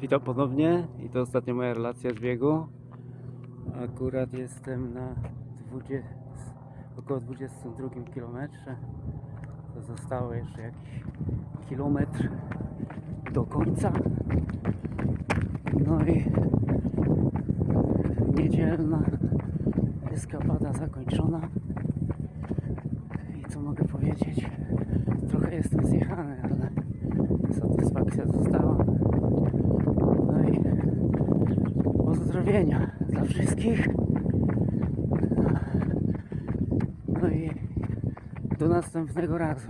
Witam ponownie i to ostatnia moja relacja z biegu. Akurat jestem na 20, około 22 km. To zostało jeszcze jakiś kilometr do końca. No i niedzielna eskapada zakończona. I co mogę powiedzieć? Trochę jestem zjechany, ale satysfakcja została. No i pozdrowienia dla wszystkich. No i do następnego razu.